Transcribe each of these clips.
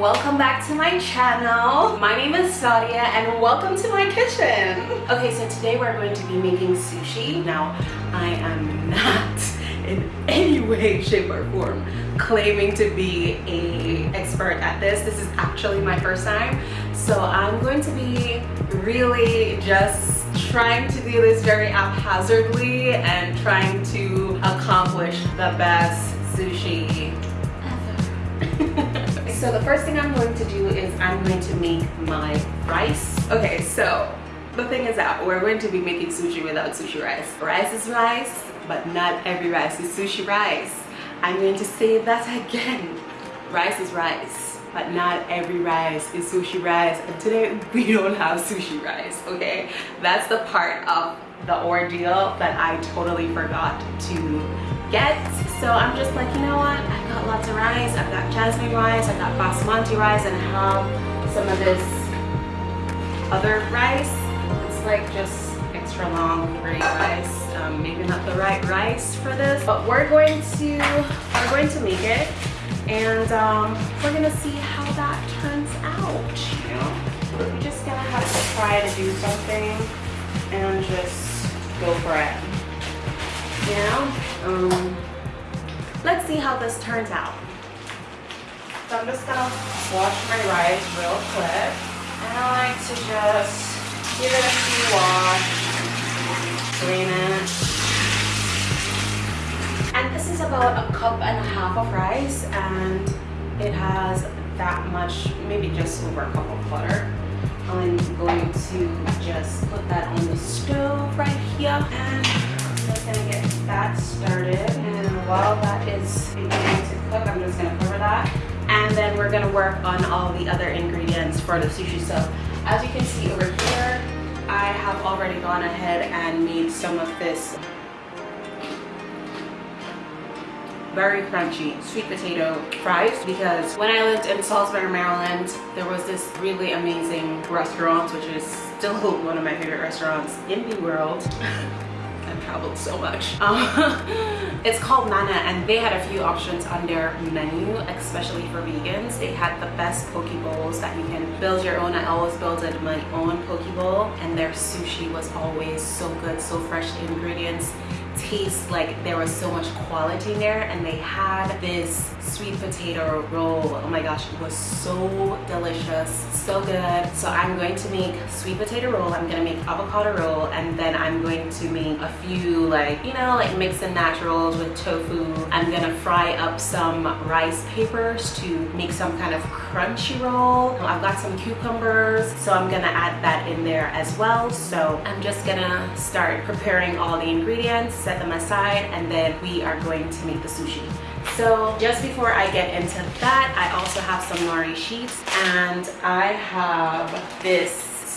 welcome back to my channel. My name is Sadia and welcome to my kitchen. Okay so today we're going to be making sushi. Now I am not in any way shape or form claiming to be a expert at this. This is actually my first time. So I'm going to be really just trying to do this very haphazardly and trying to accomplish the best sushi so the first thing I'm going to do is I'm going to make my rice. Okay so the thing is that we're going to be making sushi without sushi rice. Rice is rice but not every rice is sushi rice. I'm going to say that again. Rice is rice but not every rice is sushi rice. And today we don't have sushi rice okay? That's the part of the ordeal that I totally forgot to get so I'm just like you know what? I've got lots of rice I've got jasmine rice I've got basmati rice and I have some of this other rice. It's like just extra long gray rice um, maybe not the right rice for this but we're going to we're going to make it. And um, we're gonna see how that turns out you know? We're just gonna have to try to do something and just go for it. You know? Um, let's see how this turns out. So I'm just gonna wash my rice real quick. And I like to just give it a few wash drain it and this is about a cup and a half of rice and it has that much maybe just over a cup of butter. I'm going to just put that on the stove right here and I'm just gonna get that started while that is beginning to cook I'm just gonna cover that and then we're gonna work on all the other ingredients for the sushi so as you can see over here I have already gone ahead and made some of this very crunchy sweet potato fries because when I lived in Salisbury, Maryland, there was this really amazing restaurant, which is still one of my favorite restaurants in the world. I've traveled so much. Um, it's called Nana and they had a few options on their menu, especially for vegans. They had the best poke bowls that you can build your own. I always built my own poke bowl and their sushi was always so good, so fresh ingredients taste like there was so much quality in there and they had this sweet potato roll. Oh my gosh it was so delicious so good. So i'm going to make sweet potato roll i'm gonna make avocado roll and then i'm going to make a few like you know like mix and match rolls with tofu. I'm gonna fry up some rice papers to make some kind of crunchy roll. I've got some cucumbers so i'm gonna add that in there as well. So i'm just gonna start preparing all the ingredients set them aside and then we are going to make the sushi so just before I get into that, I also have some nori sheets and I have this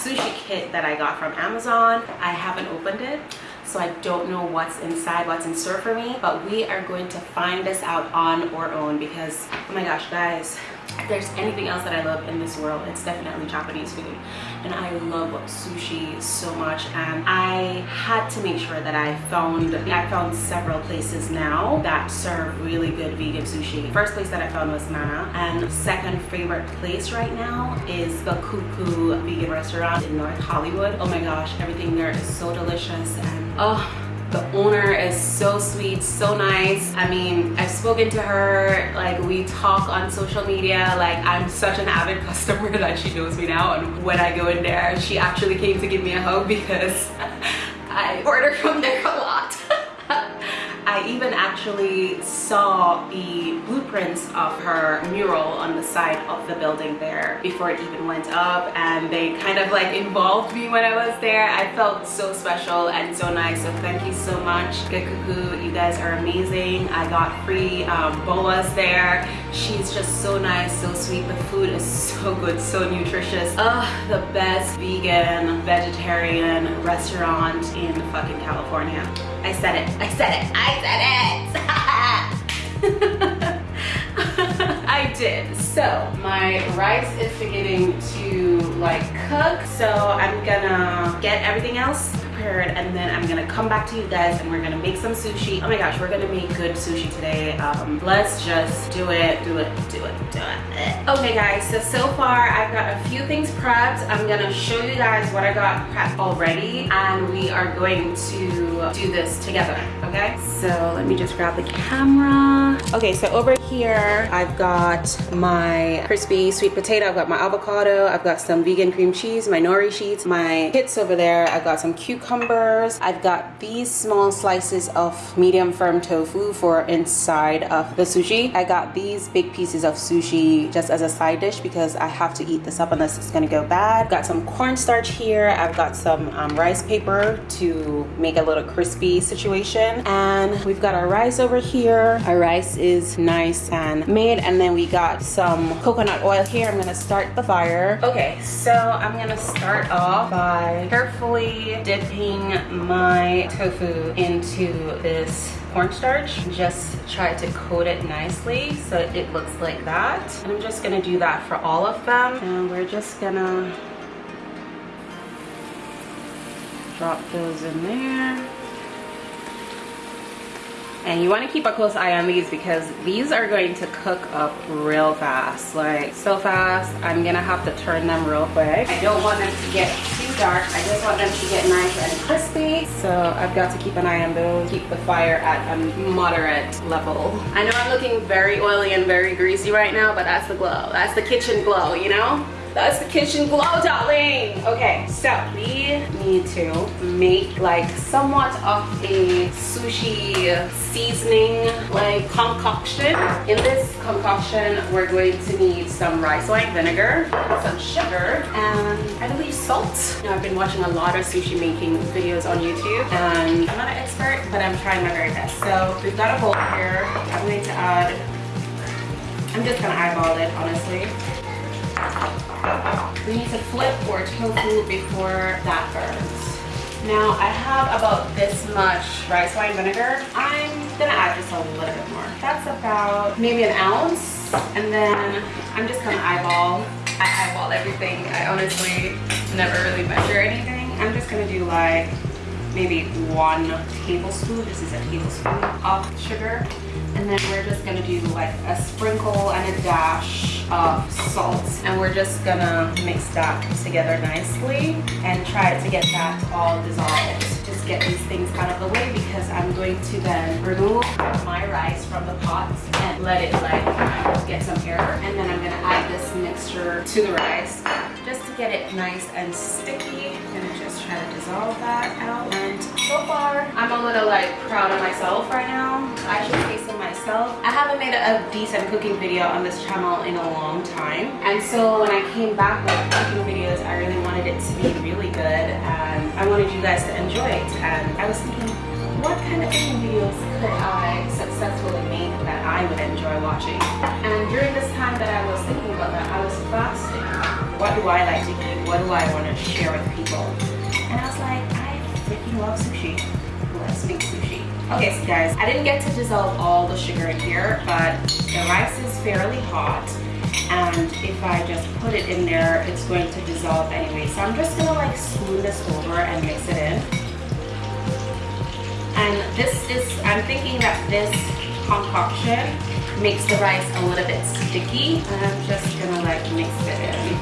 sushi kit that I got from Amazon. I haven't opened it so I don't know what's inside, what's in store for me, but we are going to find this out on our own because, oh my gosh, guys, if there's anything else that I love in this world, it's definitely Japanese food. And I love sushi so much. And I had to make sure that I found, I found several places now that serve really good vegan sushi. First place that I found was Nana. And second favorite place right now is the Cuckoo Vegan Restaurant in North Hollywood. Oh my gosh, everything there is so delicious. And oh, the owner is so sweet so nice. I mean i've spoken to her like we talk on social media. Like i'm such an avid customer that she knows me now. And when i go in there she actually came to give me a hug because i order from there I even actually saw the blueprints of her mural on the side of the building there before it even went up and they kind of like involved me when I was there. I felt so special and so nice so thank you so much Gekuku. You guys are amazing. I got free um, boas there. She's just so nice, so sweet. The food is so good, so nutritious. Ugh, the best vegan, vegetarian restaurant in fucking California. I said it, I said it, I said it. I did. So my rice is beginning to like cook. So I'm gonna get everything else prepared and then I'm gonna come back to you guys and we're gonna make some sushi. Oh my gosh, we're gonna make good sushi today. Um, let's just do it, do it, do it, do it. Okay guys, so so far I've got a few things prepped. I'm gonna show you guys what I got prepped already and we are going to do this together, okay? So let me just grab the camera. Okay, so over here I've got my crispy sweet potato, I've got my avocado, I've got some vegan cream cheese, my nori sheets, my kits over there, I've got some cucumbers, I've got these small slices of medium firm tofu for inside of the sushi. I got these big pieces of sushi just as a side dish because I have to eat this up unless it's gonna go bad. Got some cornstarch here. I've got some um, rice paper to make a little crispy situation. And we've got our rice over here. Our rice is nice and made. And then we got some coconut oil here. I'm gonna start the fire. Okay, so I'm gonna start off by carefully dipping my tofu into this cornstarch. Just try to coat it nicely so it looks like that. And I'm just gonna do that for all of them. And we're just gonna drop those in there and you want to keep a close eye on these because these are going to cook up real fast like so fast. I'm gonna have to turn them real quick. I don't want them to get too dark. I just want them to get nice and crispy. So i've got to keep an eye on those keep the fire at a moderate level. I know i'm looking very oily and very greasy right now but that's the glow. That's the kitchen glow you know that's the kitchen glow, darling. Okay, so we need to make like somewhat of a sushi seasoning like concoction. In this concoction, we're going to need some rice wine vinegar, some sugar, and I believe salt. Now, I've been watching a lot of sushi making videos on YouTube, and I'm not an expert, but I'm trying my very best. So we've got a bowl here. I'm going to add, I'm just gonna eyeball it, honestly. We need to flip or tofu before that burns. Now I have about this much rice wine vinegar. I'm gonna add just a little bit more. That's about maybe an ounce. And then I'm just gonna eyeball. I eyeball everything. I honestly never really measure anything. I'm just gonna do like maybe one tablespoon. This is a tablespoon of sugar. And then we're just gonna do like a sprinkle and a dash of salt. And we're just gonna mix that together nicely and try to get that all dissolved. Just get these things out of the way because I'm going to then remove my rice from the pot and let it like get some air. And then I'm gonna add this mixture to the rice just to get it nice and sticky. Try to dissolve that out. And so far, I'm a little like proud of myself right now. I should say so myself. I haven't made a, decent cooking video on this channel in a long time. And so when I came back with cooking videos, I really wanted it to be really good and I wanted you guys to enjoy it. And I was thinking, what kind of cooking videos could I successfully make that I would enjoy watching? And during this time that I was thinking about that, I was fasting. What do I like to eat? What do I want to share with people? And I was like, I freaking love sushi. Let's make sushi. Okay, so guys, I didn't get to dissolve all the sugar in here, but the rice is fairly hot. And if I just put it in there, it's going to dissolve anyway. So I'm just gonna like spoon this over and mix it in. And this is, I'm thinking that this concoction makes the rice a little bit sticky. And I'm just gonna like mix it in.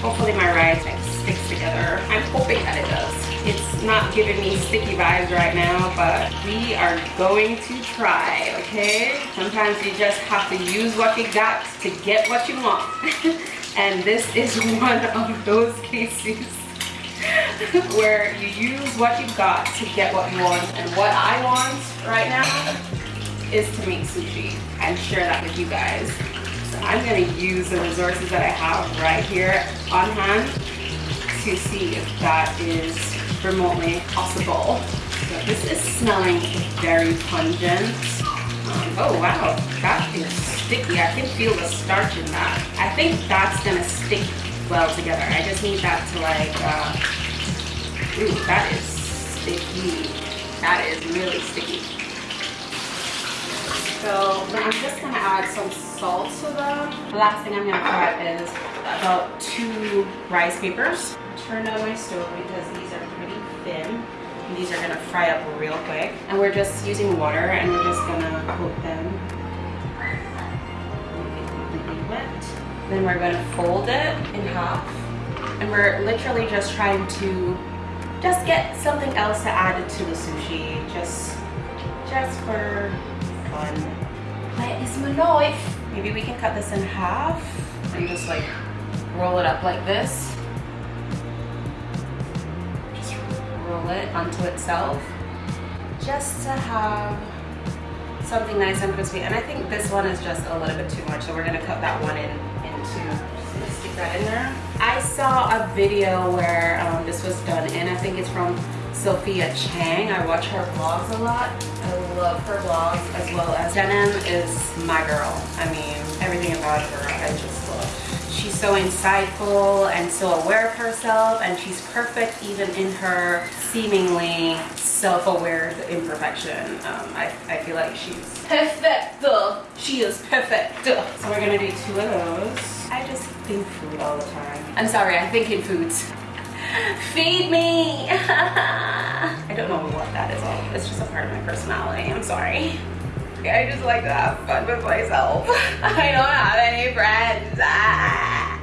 Hopefully my rice like sticks together. I'm hoping that it does. It's not giving me sticky vibes right now, but we are going to try, okay? Sometimes you just have to use what you got to get what you want. and this is one of those cases where you use what you got to get what you want. And what I want right now is to make sushi and share that with you guys. So I'm gonna use the resources that I have right here on hand to see if that is remotely possible. So this is smelling very pungent. Um, oh wow, that is sticky. I can feel the starch in that. I think that's gonna stick well together. I just need that to like, uh, ooh, that is sticky. That is really sticky. So I'm just gonna add some salt to them. The last thing I'm gonna add is about two rice papers. Turn on my stove because these are pretty thin. These are gonna fry up real quick. And we're just using water and we're just gonna coat them. Then we're gonna fold it in half. And we're literally just trying to just get something else to add to the sushi. Just, just for fun. Where is my knife? Maybe we can cut this in half and just like roll it up like this. Just roll it onto itself. Just to have something nice and crispy. And I think this one is just a little bit too much, so we're gonna cut that one in into stick that in there. I saw a video where um, this was done and I think it's from Sophia Chang. I watch her vlogs a lot. I love her vlogs as well as denim is my girl. I mean, everything about her I just love. She's so insightful and so aware of herself and she's perfect even in her seemingly self-aware imperfection. Um, I, I feel like she's perfect. She is perfect. So we're gonna do two of those. I just think food all the time. I'm sorry, I'm thinking foods. Feed me! I don't know what that is all. It's just a part of my personality. I'm sorry. I just like to have fun with myself. I don't have any friends. Ah.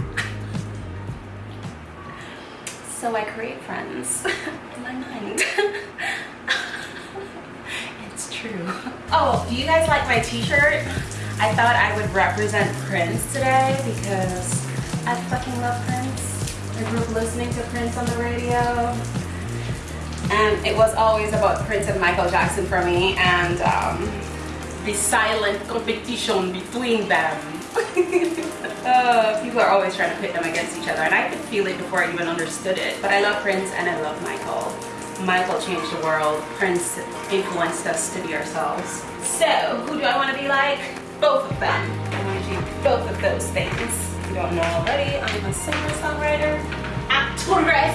So I create friends in my mind. it's true. Oh, do you guys like my t-shirt? I thought I would represent Prince today because I fucking love Prince. I grew up listening to Prince on the radio. And it was always about Prince and Michael Jackson for me and um, the silent competition between them. uh, people are always trying to pit them against each other and I could feel it before I even understood it. But I love Prince and I love Michael. Michael changed the world. Prince influenced us to be ourselves. So, who do I want to be like? Both of them. I want to do both of those things. Don't know already, I'm a singer-songwriter, actress.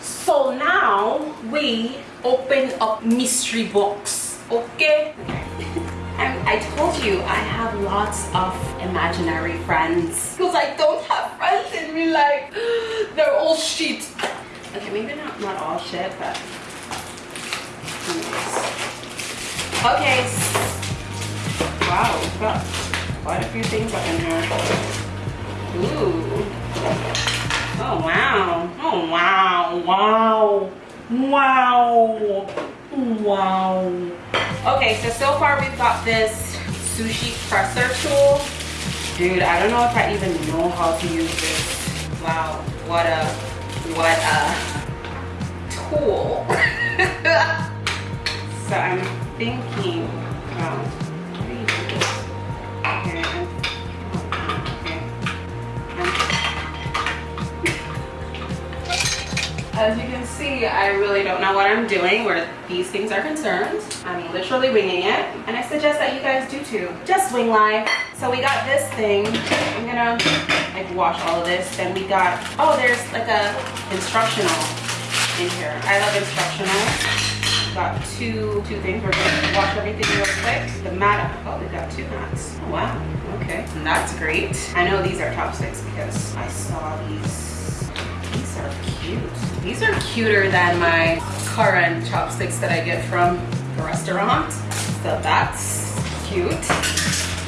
so now we open up mystery box, okay? I told you I have lots of imaginary friends because I don't have friends in real life. They're all shit. Okay, maybe not, not all shit, but anyways. Okay. Wow, we've got quite a few things up in here. Ooh. Oh wow. Oh wow. Wow. Wow. Wow. Okay, so so far we've got this sushi presser tool. Dude, I don't know if I even know how to use this. Wow, what a, what a tool. so I'm thinking, wow, As you can see, I really don't know what I'm doing where these things are concerned. I'm literally winging it. And I suggest that you guys do too. Just wing life. So we got this thing. I'm gonna like wash all of this. Then we got, oh, there's like a instructional in here. I love instructional. Got two two things. We're gonna wash everything real quick. The mat, oh, we got two mats. Wow, okay. That's great. I know these are chopsticks because I saw these. These are cute. These are cuter than my current chopsticks that I get from the restaurant. So that's cute.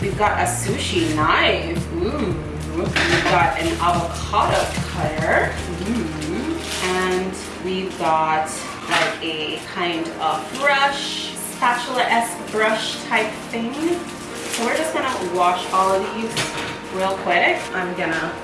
We've got a sushi knife. Ooh. We've got an avocado cutter. Ooh. And we've got like a kind of brush, spatula-esque brush type thing. So we're just gonna wash all of these real quick. I'm gonna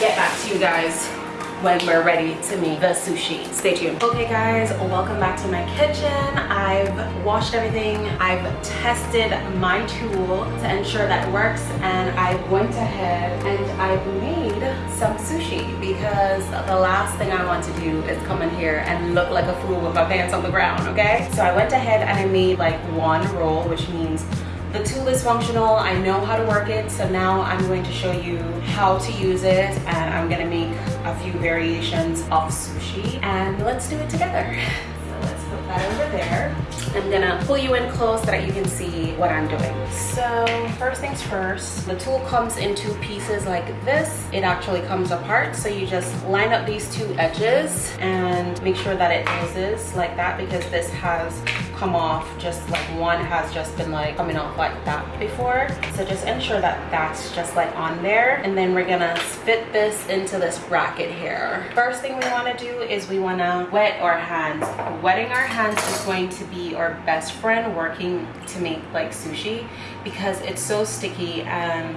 get back to you guys when we're ready to make the sushi. Stay tuned. Okay guys, welcome back to my kitchen. I've washed everything. I've tested my tool to ensure that it works and I went ahead and I've made some sushi because the last thing I want to do is come in here and look like a fool with my pants on the ground, okay? So I went ahead and I made like one roll, which means the tool is functional, I know how to work it, so now I'm going to show you how to use it and I'm gonna make a few variations of sushi and let's do it together. So let's put that over there. I'm gonna pull you in close so that you can see what I'm doing. So first things first, the tool comes in two pieces like this. It actually comes apart, so you just line up these two edges and make sure that it closes like that because this has come off just like one has just been like coming off like that before. So just ensure that that's just like on there. And then we're gonna fit this into this bracket here. First thing we want to do is we want to wet our hands. Wetting our hands is going to be our best friend working to make like sushi because it's so sticky and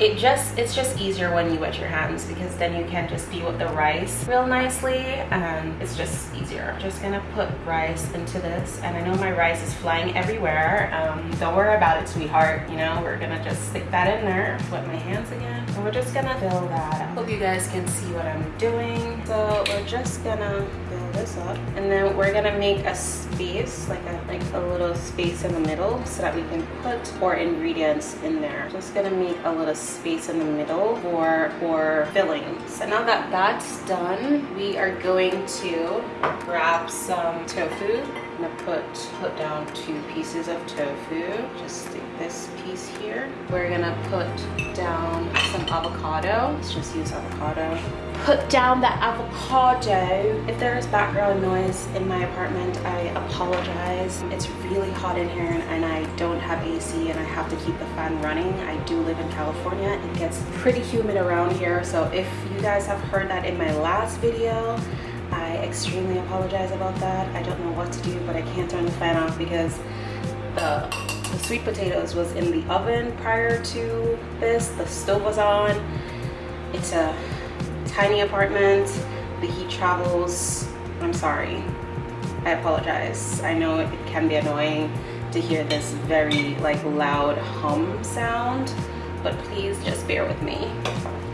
it just it's just easier when you wet your hands because then you can just be with the rice real nicely. And it's just easier. Just gonna put rice into this and i know my rice is flying everywhere. Um, don't worry about it sweetheart. You know we're gonna just stick that in there wet my hands again and we're just gonna fill that hope you guys can see what i'm doing. So we're just gonna this up. And then we're gonna make a space like a like a little space in the middle so that we can put our ingredients in there. Just gonna make a little space in the middle for for filling. So now that that's done we are going to grab some tofu. I'm gonna put put down two pieces of tofu just stick this piece here. We're gonna put down some avocado. Let's just use avocado put down that avocado if there is background noise in my apartment i apologize it's really hot in here and i don't have ac and i have to keep the fan running i do live in california it gets pretty humid around here so if you guys have heard that in my last video I extremely apologize about that. I don't know what to do, but I can't turn the fan off because the, the sweet potatoes was in the oven prior to this. The stove was on. It's a tiny apartment. The heat travels. I'm sorry. I apologize. I know it can be annoying to hear this very like loud hum sound, but please just bear with me.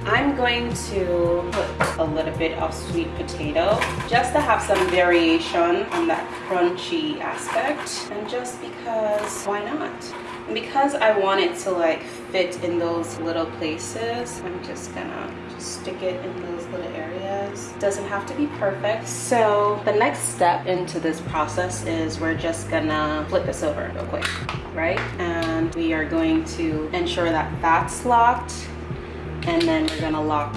I'm going to put a little bit of sweet potato just to have some variation on that crunchy aspect and just because why not and because I want it to like fit in those little places I'm just gonna stick it in those little areas doesn't have to be perfect so the next step into this process is we're just gonna flip this over real quick right and we are going to ensure that that's locked and then we're gonna lock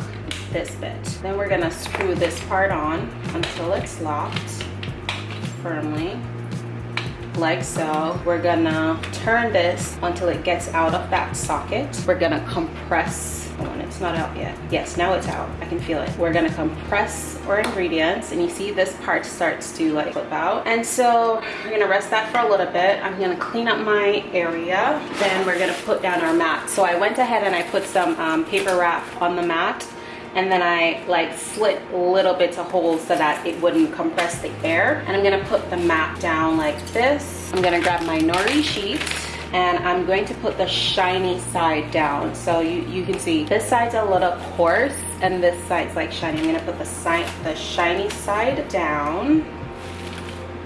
this bit. Then we're gonna screw this part on until it's locked firmly like so. We're gonna turn this until it gets out of that socket. We're gonna compress Oh, it's not out yet. Yes, now it's out. I can feel it. We're gonna compress our ingredients and you see this part starts to like flip out. And so we're gonna rest that for a little bit. I'm gonna clean up my area. Then we're gonna put down our mat. So I went ahead and I put some um, paper wrap on the mat and then I like slit little bits of holes so that it wouldn't compress the air. And I'm gonna put the mat down like this. I'm gonna grab my nori sheet and I'm going to put the shiny side down. So you, you can see this side's a little coarse and this side's like shiny. I'm gonna put the, side, the shiny side down.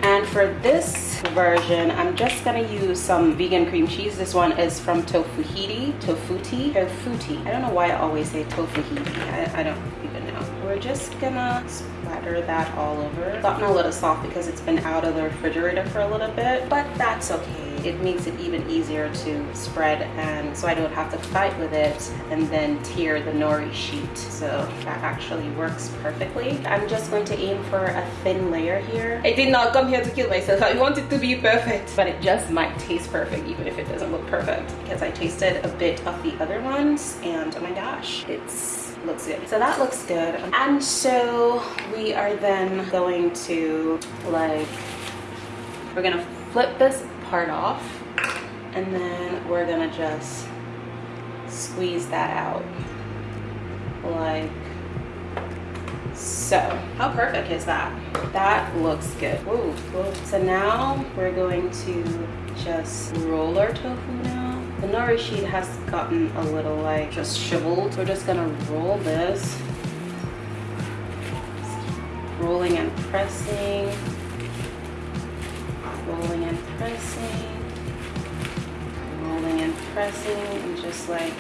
And for this version, I'm just gonna use some vegan cream cheese. This one is from Tofuhiti, Tofutti, Tofutti. I don't know why I always say Tofuhiti. I, I don't even know. We're just gonna splatter that all over. It's gotten a little soft because it's been out of the refrigerator for a little bit, but that's okay it makes it even easier to spread and so I don't have to fight with it and then tear the nori sheet. So that actually works perfectly. I'm just going to aim for a thin layer here. I did not come here to kill myself. I want it to be perfect, but it just might taste perfect even if it doesn't look perfect because I tasted a bit of the other ones and oh my gosh, it's looks good. So that looks good. And so we are then going to like, we're gonna flip this part off and then we're gonna just squeeze that out. Like so. How perfect is that? That looks good. Ooh, so now we're going to just roll our tofu now. The nori sheet has gotten a little like just shriveled. We're just gonna roll this. Rolling and pressing rolling and pressing, rolling and pressing, and just like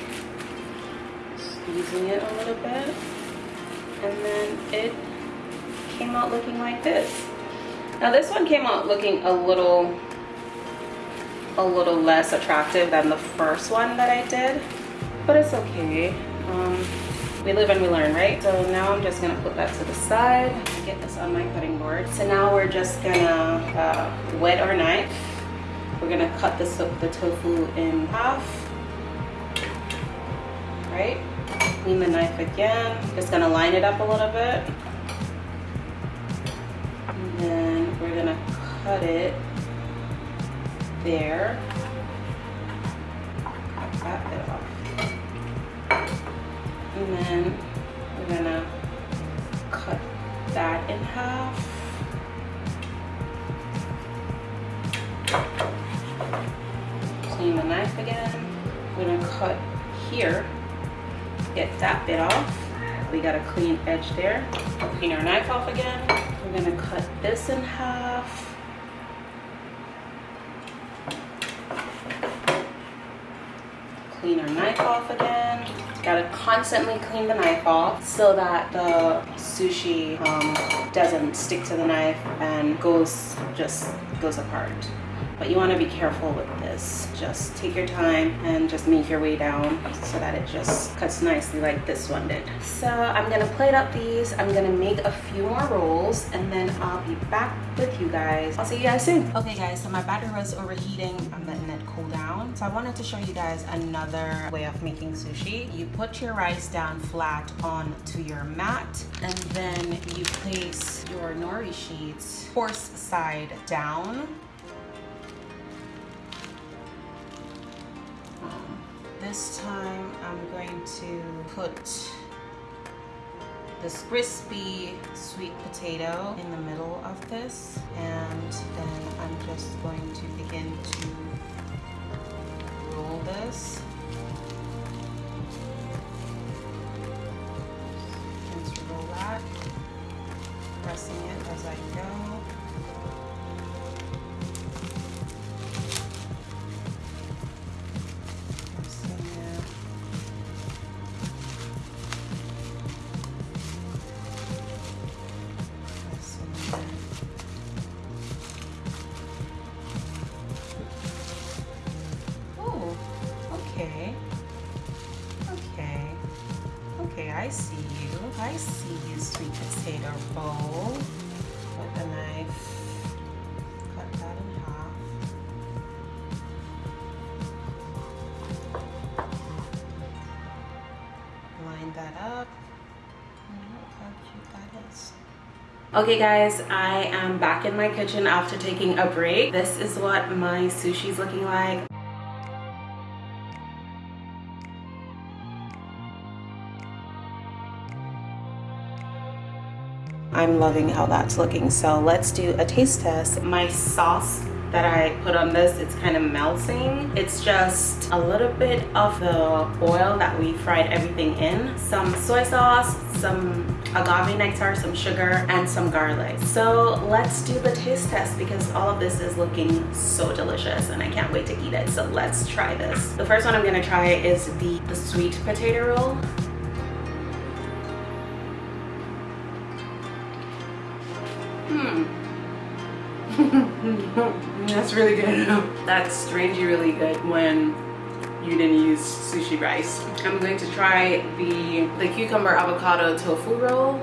squeezing it a little bit. And then it came out looking like this. Now this one came out looking a little a little less attractive than the first one that I did, but it's okay. Um, we live and we learn, right? So now I'm just gonna put that to the side, get this on my cutting board. So now we're just gonna uh, wet our knife. We're gonna cut the tofu in half, right? Clean the knife again. Just gonna line it up a little bit. And then we're gonna cut it there. And then we're gonna cut that in half. Clean the knife again. We're gonna cut here, get that bit off. We got a clean edge there. Clean our knife off again. We're gonna cut this in half. Clean our knife off again. Gotta constantly clean the knife off so that the sushi um, doesn't stick to the knife and goes just goes apart but you want to be careful with this. Just take your time and just make your way down so that it just cuts nicely like this one did. So i'm gonna plate up these. I'm gonna make a few more rolls and then i'll be back with you guys. I'll see you guys soon. Okay guys so my batter was overheating. I'm letting it cool down. So i wanted to show you guys another way of making sushi. You put your rice down flat onto your mat and then you place your nori sheets horse side down this time I'm going to put this crispy sweet potato in the middle of this and then I'm just going to begin to roll this I see you. I see you, sweet potato bowl. With the knife, cut that in half. Line that up. how cute that is. Okay guys, I am back in my kitchen after taking a break. This is what my sushi is looking like. I'm loving how that's looking. So let's do a taste test. My sauce that I put on this, it's kind of melting. It's just a little bit of the oil that we fried everything in. Some soy sauce, some agave nectar, some sugar, and some garlic. So let's do the taste test because all of this is looking so delicious and I can't wait to eat it. So let's try this. The first one I'm gonna try is the, the sweet potato roll. Hmm. That's really good. That's strangely really good when you didn't use sushi rice. I'm going to try the, the cucumber avocado tofu roll.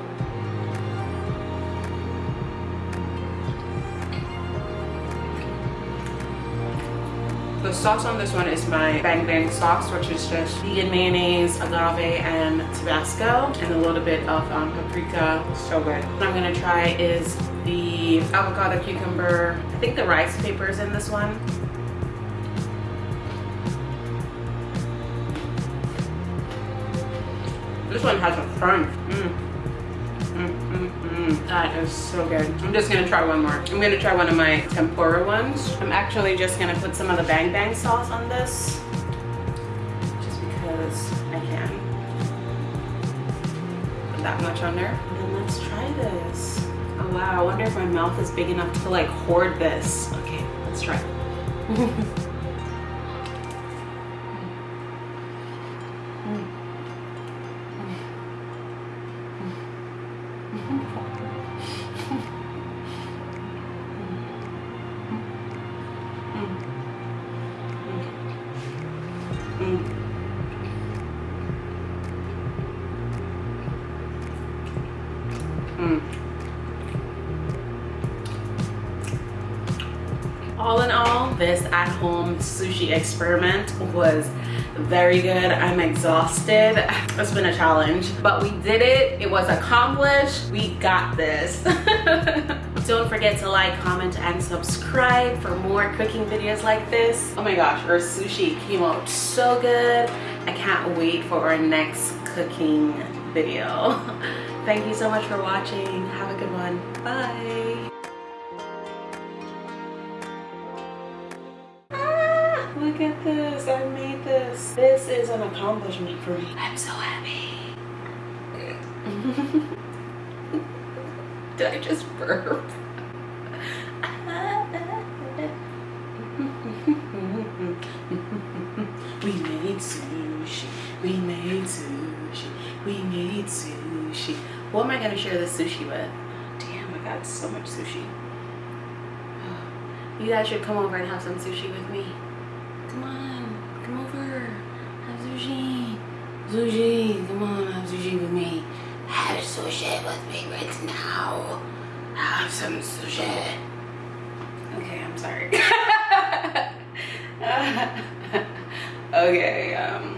The sauce on this one is my bang bang sauce, which is just vegan mayonnaise, agave, and Tabasco, and a little bit of um, paprika. So good. What I'm gonna try is the avocado cucumber. I think the rice paper is in this one. This one has a crunch. Mm. Mm, mm, mm. That is so good. I'm just gonna try one more. I'm gonna try one of my tempura ones. I'm actually just gonna put some of the bang bang sauce on this. Just because I can. Put that much on there. Wow, I wonder if my mouth is big enough to like hoard this. Okay, let's try. this at-home sushi experiment was very good. I'm exhausted. It's been a challenge, but we did it. It was accomplished. We got this. Don't forget to like, comment, and subscribe for more cooking videos like this. Oh my gosh, our sushi came out so good. I can't wait for our next cooking video. Thank you so much for watching. Have a good one. Bye. Look at this. I made this. This is an accomplishment for me. I'm so happy. Did I just burp? we made sushi. We made sushi. We made sushi. What am I gonna share this sushi with? Damn, I got so much sushi. You guys should come over and have some sushi with me. Come on, come over. Have sushi. Sushi, come on, have sushi with me. Have sushi with me right now. Have some sushi. Okay, I'm sorry. okay, um.